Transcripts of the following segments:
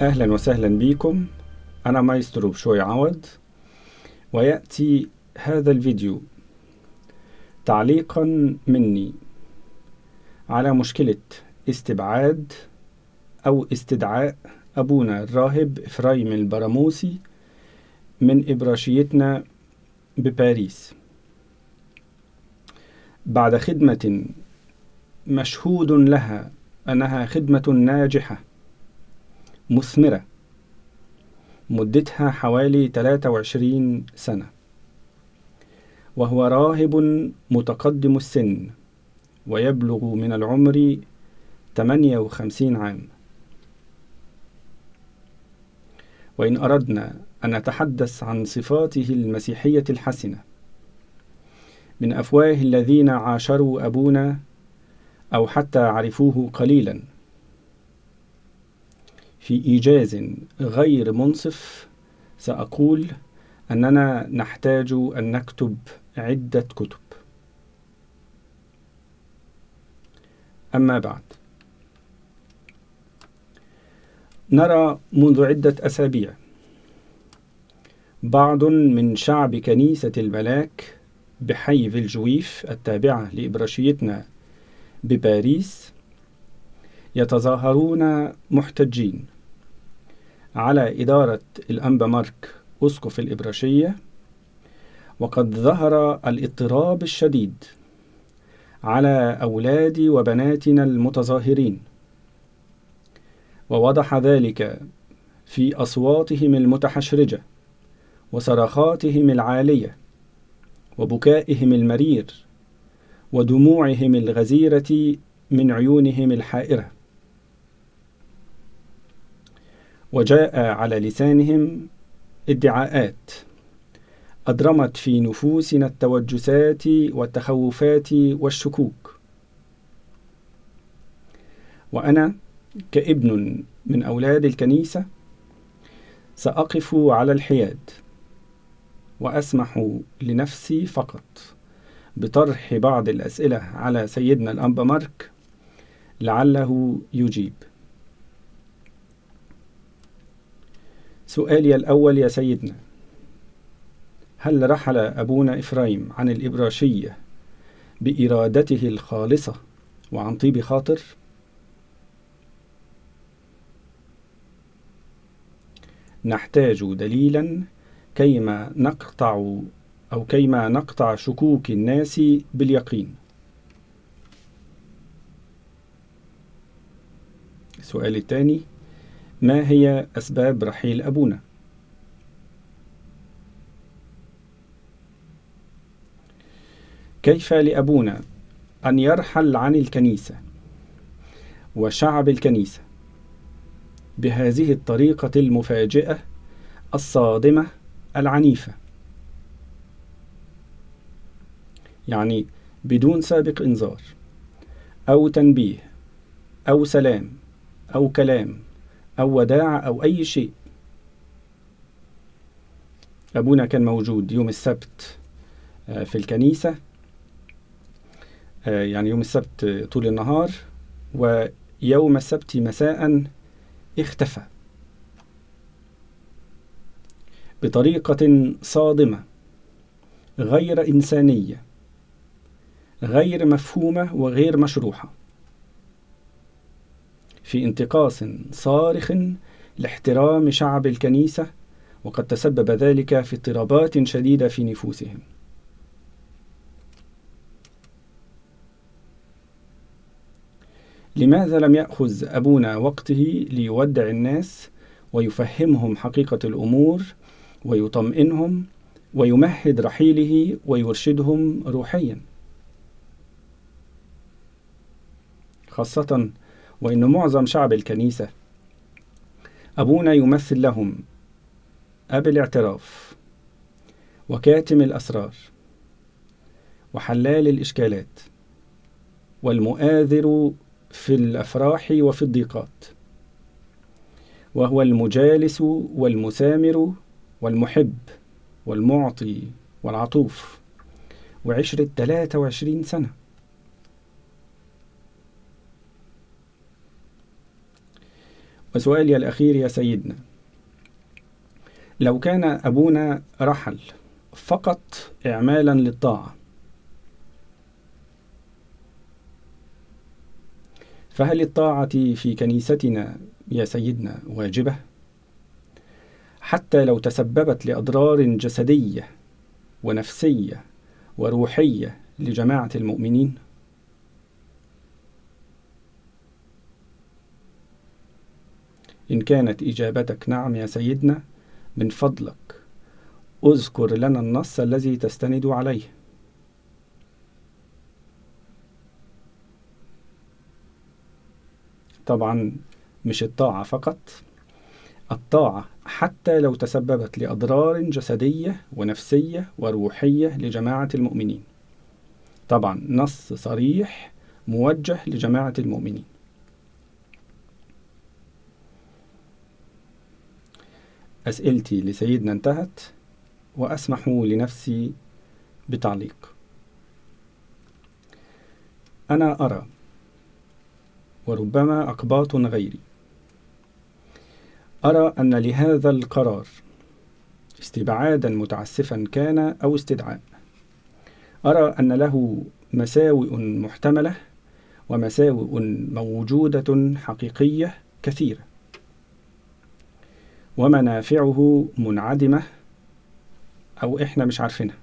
أهلا وسهلا بكم. أنا مايسترو بشوي عوض ويأتي هذا الفيديو. تعليقا مني على مشكلة استبعاد أو استدعاء أبونا الراهب إفرايم البراموسي من إبراشيتنا بباريس. بعد خدمة مشهود لها أنها خدمة ناجحة. مثمرة مدتها حوالي 23 سنة. وهو راهب متقدم السن ويبلغ من العمر 58 عام. وإن أردنا أن نتحدث عن صفاته المسيحية الحسنة من أفواه الذين عاشروا أبونا أو حتى عرفوه قليلا في إيجاز غير منصف سأقول أننا نحتاج أن نكتب عدة كتب. أما بعد. نرى منذ عدة أسابيع بعض من شعب كنيسة الملاك بحي فيلجويف التابعة لإبراشيتنا بباريس يتظاهرون محتجين. على إدارة الأنبا مارك أسقف الإبراشية وقد ظهر الاضطراب الشديد على أولاد وبناتنا المتظاهرين. ووضح ذلك في أصواتهم المتحشرجة وصرخاتهم العالية وبكائهم المرير ودموعهم الغزيرة من عيونهم الحائرة. وجاء على لسانهم ادعاءات. أضرمت في نفوسنا التوجسات والتخوفات والشكوك. وأنا كابن من أولاد الكنيسة سأقف على الحياد وأسمح لنفسي فقط بطرح بعض الأسئلة على سيدنا الأنبا مارك لعله يجيب. سؤالي الأول يا سيدنا هل رحل أبونا إفرايم عن الإبراشية بإرادته الخالصة وعن طيب خاطر؟ نحتاج دليلا كيما نقطع أو كيما نقطع شكوك الناس باليقين. السؤال الثاني ما هي أسباب رحيل أبونا؟ كيف لأبونا أن يرحل عن الكنيسة وشعب الكنيسة بهذه الطريقة المفاجئة الصادمة العنيفة يعني بدون سابق إنذار أو تنبيه أو سلام أو كلام أو وداع أو أي شيء. أبونا كان موجود يوم السبت في الكنيسة يعني يوم السبت طول النهار ويوم السبت مساء اختفى. بطريقة صادمة غير إنسانية غير مفهومة وغير مشروحة. في انتقاص صارخ لاحترام شعب الكنيسة وقد تسبب ذلك في اضطرابات شديدة في نفوسهم. لماذا لم يأخذ أبونا وقته ليودع الناس ويفهمهم حقيقة الأمور ويطمئنهم ويمهد رحيله ويرشدهم روحيا؟ خاصة وإن معظم شعب الكنيسة أبونا يمثل لهم أب الاعتراف وكاتم الأسرار وحلال الإشكالات والمؤاذر في الأفراح وفي الضيقات وهو المجالس والمسامر والمحب والمعطي والعطوف وعشرة 23 سنة وسؤالي الأخير يا سيدنا لو كان أبونا رحل فقط إعمالا للطاعة فهل الطاعة في كنيستنا يا سيدنا واجبة؟ حتى لو تسببت لأضرار جسدية ونفسية وروحية لجماعة المؤمنين؟ إن كانت إجابتك نعم يا سيدنا من فضلك. أذكر لنا النص الذي تستند عليه. طبعا مش الطاعة فقط الطاعة حتى لو تسببت لأضرار جسدية ونفسية وروحية لجماعة المؤمنين. طبعا نص صريح موجه لجماعة المؤمنين. أسئلتي لسيدنا انتهت وأسمح لنفسي بتعليق. أنا أرى وربما أقباط غيري أرى أن لهذا القرار استبعادا متعسفا كان أو استدعاء. أرى أن له مساوئ محتملة ومساوئ موجودة حقيقية كثيرة. ومنافعه منعدمة أو إحنا مش عارفينها.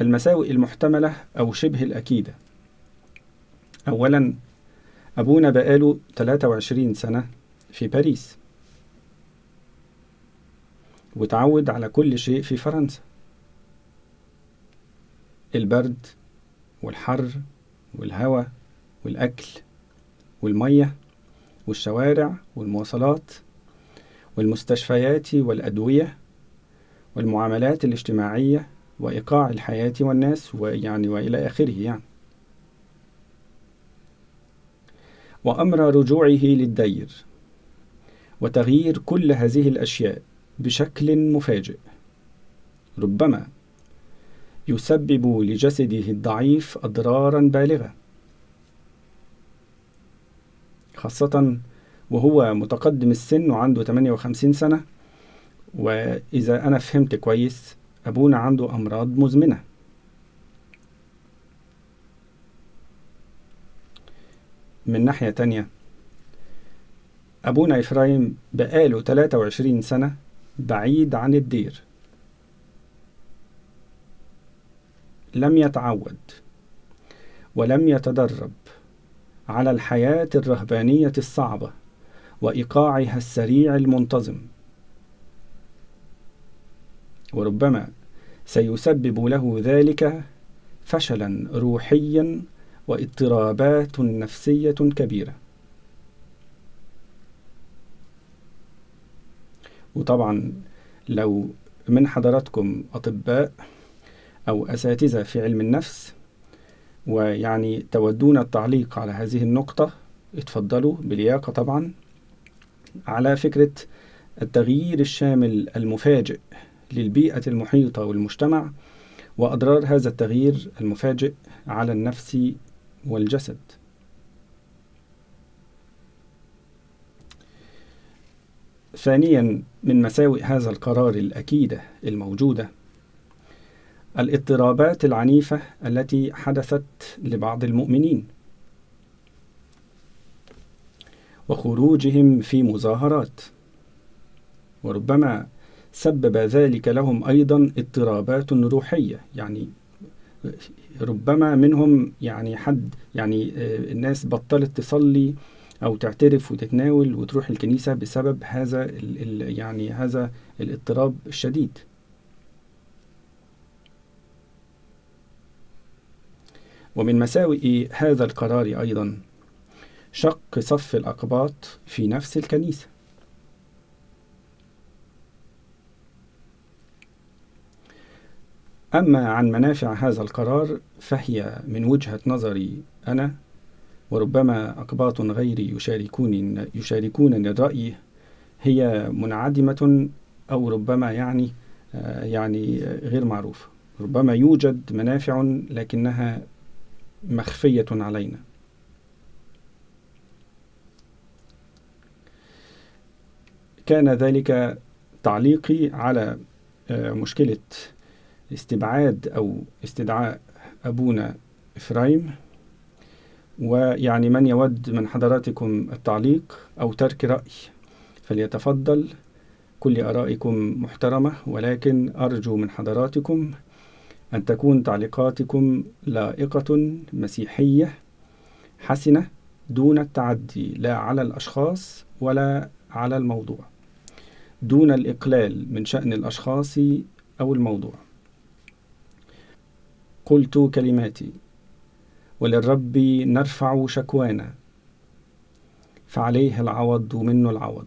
المساوئ المحتملة أو شبه الأكيدة. أولا أبونا بقاله 23 سنة في باريس. وتعود على كل شيء في فرنسا. البرد والحر والهواء والأكل. والمية والشوارع والمواصلات والمستشفيات والأدوية والمعاملات الاجتماعية وإيقاع الحياة والناس ويعني وإلى آخره يعني. وأمر رجوعه للدير وتغيير كل هذه الأشياء بشكل مفاجئ. ربما يسبب لجسده الضعيف أضرارا بالغة. خاصة وهو متقدم السن وعنده 58 سنة. وإذا أنا فهمت كويس أبونا عنده أمراض مزمنة. من ناحية تانية أبونا إفرايم بقاله 23 سنة بعيد عن الدير. لم يتعود ولم يتدرب. على الحياة الرهبانية الصعبة وإيقاعها السريع المنتظم. وربما سيسبب له ذلك فشلا روحيا واضطرابات نفسية كبيرة. وطبعا لو من حضراتكم أطباء أو أساتذة في علم النفس ويعني تودون التعليق على هذه النقطة. اتفضلوا بلياقة طبعا. على فكرة التغيير الشامل المفاجئ للبيئة المحيطة والمجتمع وأضرار هذا التغيير المفاجئ على النفس والجسد. ثانيا من مساوئ هذا القرار الأكيدة الموجودة الاضطرابات العنيفة التي حدثت لبعض المؤمنين وخروجهم في مظاهرات وربما سبب ذلك لهم أيضا اضطرابات روحية يعني ربما منهم يعني حد يعني الناس بطلت تصلي أو تعترف وتتناول وتروح الكنيسة بسبب هذا يعني هذا الاضطراب الشديد. ومن مساوئ هذا القرار أيضا شق صف الأقباط في نفس الكنيسة. أما عن منافع هذا القرار فهي من وجهة نظري أنا وربما أقباط غيري يشاركون يشاركونني الرأي هي منعدمة أو ربما يعني يعني غير معروفة. ربما يوجد منافع لكنها مخفية علينا. كان ذلك تعليقي على مشكلة استبعاد أو استدعاء أبونا إفرايم. ويعني من يود من حضراتكم التعليق أو ترك رأي فليتفضل. كل آرائكم محترمة ولكن أرجو من حضراتكم أن تكون تعليقاتكم لائقة مسيحية حسنة دون التعدي لا على الأشخاص ولا على الموضوع دون الإقلال من شأن الأشخاص أو الموضوع. قلت كلماتي وللرب نرفع شكوانا فعليه العوض منه العوض.